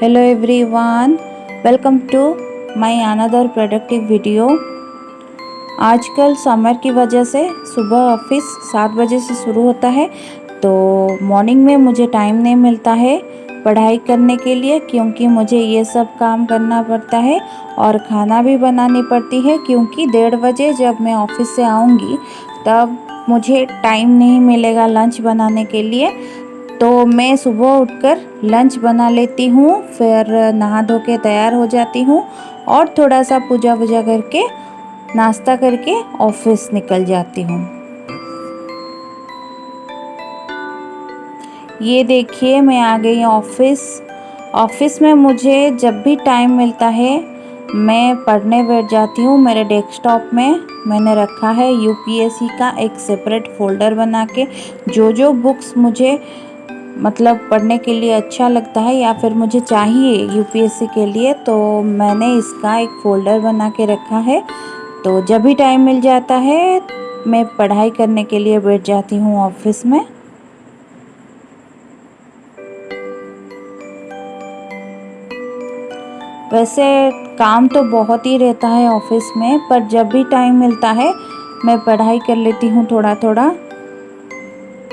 hello everyone, welcome to my another productive video. आजकल summer की वजह से सुबह ऑफ़िस सात बजे से शुरू होता है तो मॉर्निंग में मुझे टाइम नहीं मिलता है पढ़ाई करने के लिए क्योंकि मुझे ये सब काम करना पड़ता है और खाना भी बनानी पड़ती है क्योंकि डेढ़ बजे जब मैं ऑफ़िस से आऊँगी तब मुझे टाइम नहीं मिलेगा लंच बनाने के लिए। तो मैं सुबह उठकर लंच बना लेती हूँ, फिर नहा धो के तैयार हो जाती हूँ और थोड़ा सा पूजा वूजा करके, नाश्ता करके ऑफ़िस निकल जाती हूँ। ये देखिए, मैं आ गई ऑफ़िस ऑफ़िस में मुझे जब भी टाइम मिलता है, मैं पढ़ने बैठ जाती हूँ मेरे डेस्कटॉप में। मैंने रखा है यूपीएससी का एक सेपरेट फोल्डर बना के। जो जो बुक्स मुझे मतलब पढ़ने के लिए अच्छा लगता है या फिर मुझे चाहिए यूपीएससी के लिए तो मैंने इसका एक फ़ोल्डर बना के रखा है। तो जब भी टाइम मिल जाता है, मैं पढ़ाई करने के लिए बैठ जाती हूँ ऑफ़िस में। वैसे काम तो बहुत ही रहता है ऑफ़िस में, पर जब भी टाइम मिलता है, मैं पढ़ाई कर लेती हूँ थोड़ा थोड़ा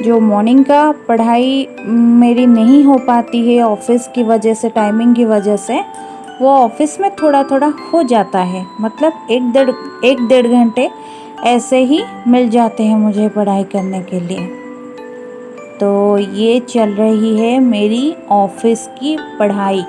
जो मॉर्निंग का पढ़ाई मेरी नहीं हो पाती है ऑफ़िस की वजह से टाइमिंग की वजह से, वो ऑफ़िस में थोड़ा थोड़ा हो जाता है। मतलब एक डेढ़ एक डेढ़ घंटे ऐसे ही मिल जाते हैं मुझे पढ़ाई करने के लिए। तो ये चल रही है मेरी ऑफ़िस की पढ़ाई।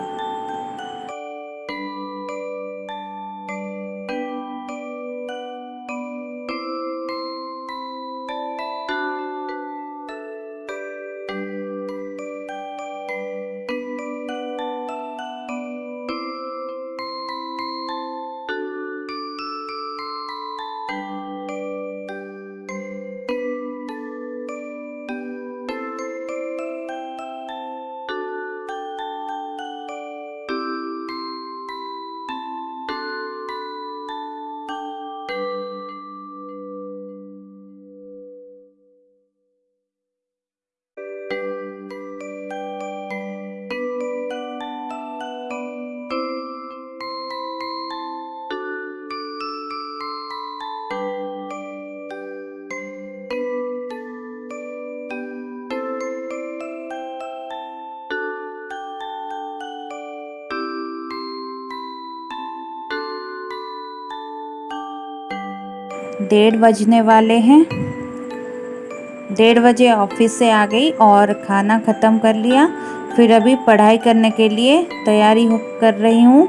डेढ़ बजने वाले हैं। डेढ़ बजे ऑफ़िस से आ गई और खाना ख़त्म कर लिया। फिर अभी पढ़ाई करने के लिए तैयारी कर रही हूँ।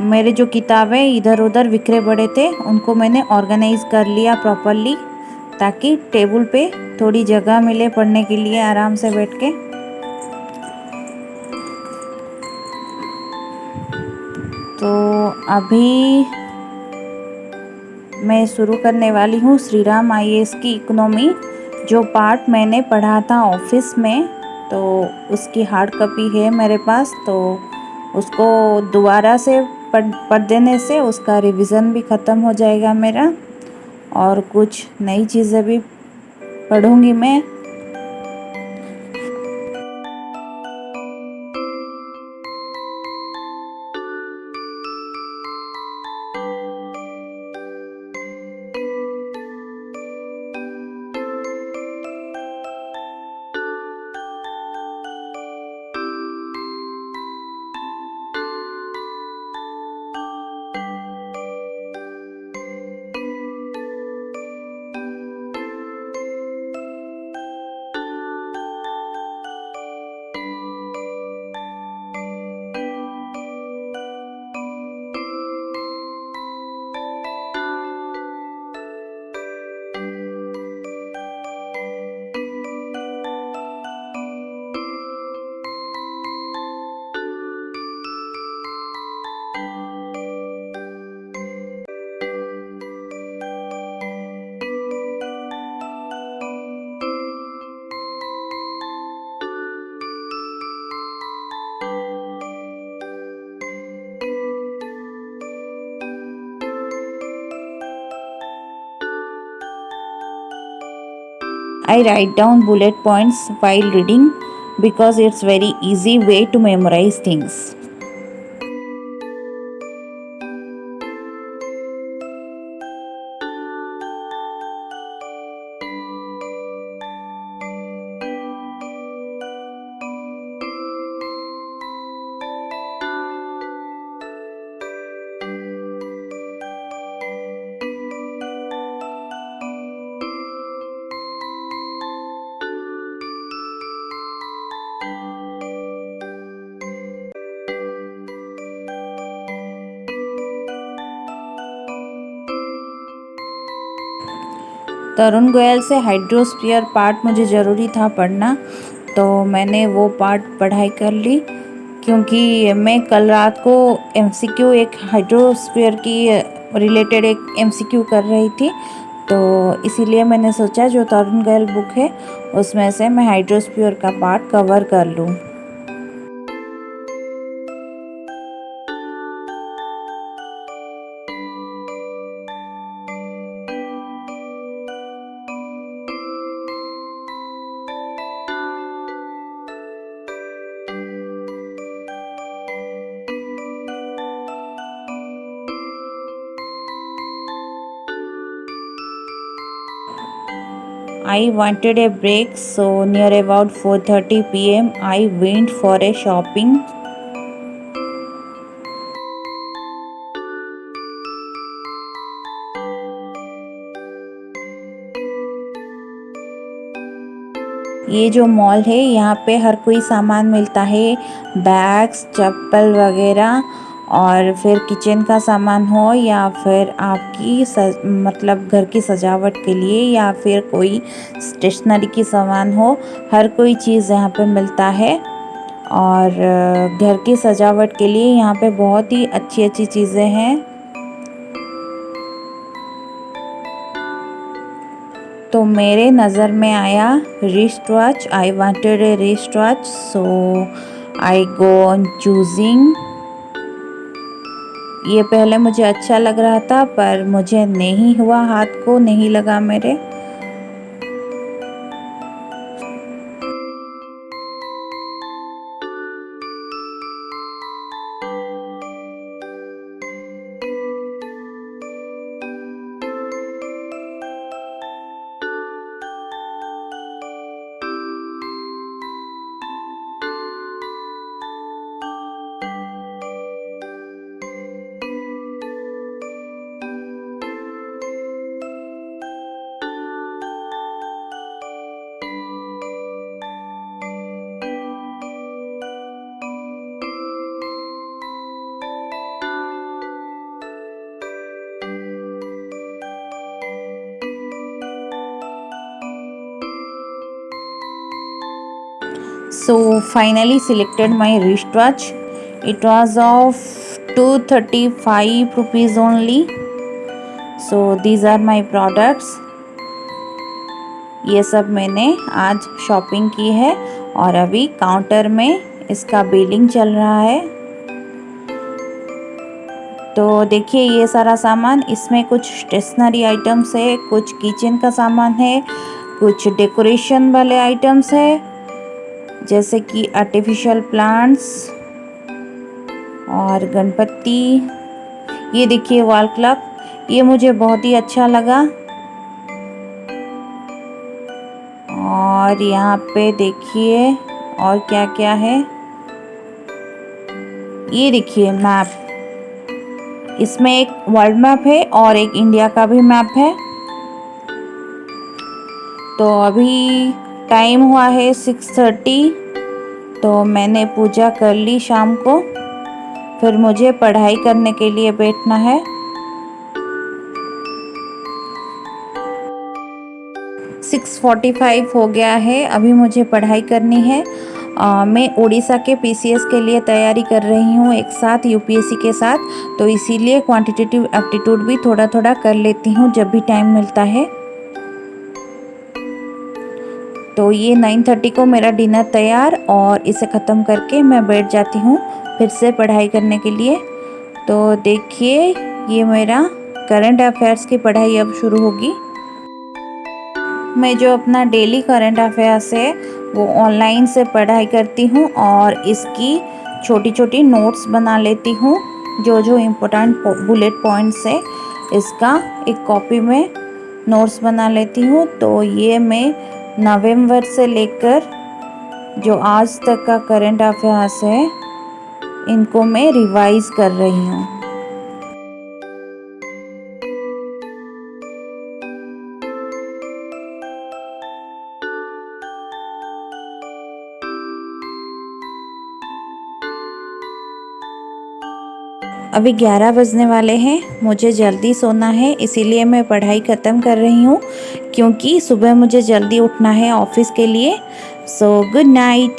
मेरे जो किताबें इधर उधर बिखरे पड़े थे, उनको मैंने ऑर्गेनाइज़ कर लिया प्रॉपरली, ताकि टेबल पे थोड़ी जगह मिले पढ़ने के लिए आराम से बैठ के। तो अभी मैं शुरू करने वाली हूँ श्री राम आई की इकोनॉमी, जो पार्ट मैंने पढ़ा था ऑफ़िस में तो उसकी हार्ड कॉपी है मेरे पास तो उसको दोबारा से पढ़ पढ़ देने से उसका रिवीजन भी ख़त्म हो जाएगा मेरा, और कुछ नई चीज़ें भी पढ़ूँगी मैं। I write down bullet points while reading because it's very easy way to memorize things. तरुण गोयल से हाइड्रोस्फीयर पार्ट मुझे ज़रूरी था पढ़ना तो मैंने वो पार्ट पढ़ाई कर ली, क्योंकि मैं कल रात को एमसीक्यू एक हाइड्रोस्फीयर की रिलेटेड एक एमसीक्यू कर रही थी तो इसीलिए मैंने सोचा जो तरुण गोयल बुक है, उसमें से मैं हाइड्रोस्फीयर का पार्ट कवर कर लूँ। I wanted a break so near about 4:30 pm I went for a shopping ये जो मॉल है यहाँ पे हर कोई सामान मिलता है बैग्स चप्पल वगैरह और फिर किचन का सामान हो या फिर आपकी सज, मतलब घर की सजावट के लिए या फिर कोई स्टेशनरी की सामान हो हर कोई चीज़ यहाँ पे मिलता है। और घर की सजावट के लिए यहाँ पे बहुत ही अच्छी अच्छी चीज़ें हैं। तो मेरे नज़र में आया wrist watch I wanted a wrist watch so I go on choosing ये पहले मुझे अच्छा लग रहा था, पर मुझे नहीं हुआ, हाथ को नहीं लगा मेरे। So, finally selected my wristwatch. It was of 235 rupees only. So, these are my products. ये सब मैंने आज शॉपिंग की है और अभी काउंटर में इसका बिलिंग चल रहा है। तो देखिए ये सारा सामान, इसमें कुछ स्टेशनरी आइटम्स है, कुछ किचन का सामान है, कुछ डेकोरेशन वाले आइटम्स है। जैसे कि आर्टिफिशियल प्लांट्स और गणपति। ये देखिए वॉल क्लॉक ये मुझे बहुत ही अच्छा लगा। और यहाँ पे देखिए और क्या क्या है। ये देखिए मैप इसमें एक वर्ल्ड मैप है और एक इंडिया का भी मैप है। तो अभी टाइम हुआ है सिक्स थर्टी। तो मैंने पूजा कर ली शाम को। फिर मुझे पढ़ाई करने के लिए बैठना है। सिक्स फोर्टी फाइव हो गया है अभी मुझे पढ़ाई करनी है। आ, मैं उड़ीसा के पीसीएस के लिए तैयारी कर रही हूँ एक साथ यूपीएससी के साथ। तो इसीलिए क्वांटिटेटिव एप्टीट्यूड भी थोड़ा थोड़ा कर लेती हूँ जब भी टाइम मिलता है। तो ये नाइन थर्टी को मेरा डिनर तैयार और इसे ख़त्म करके मैं बैठ जाती हूँ फिर से पढ़ाई करने के लिए। तो देखिए, ये मेरा करंट अफेयर्स की पढ़ाई अब शुरू होगी। मैं जो अपना डेली करंट अफेयर्स है, वो ऑनलाइन से पढ़ाई करती हूँ और इसकी छोटी छोटी नोट्स बना लेती हूँ। जो जो इम्पोर्टेंट बुलेट पॉइंट्स है, इसका एक कॉपी में नोट्स बना लेती हूँ। तो ये मैं नवंबर से लेकर जो आज तक का करंट अफेयर्स है, इनको मैं रिवाइज कर रही हूँ। अभी 11 बजने वाले हैं, मुझे जल्दी सोना है, इसीलिए मैं पढ़ाई ख़त्म कर रही हूँ। क्योंकि सुबह मुझे जल्दी उठना है ऑफ़िस के लिए। So good night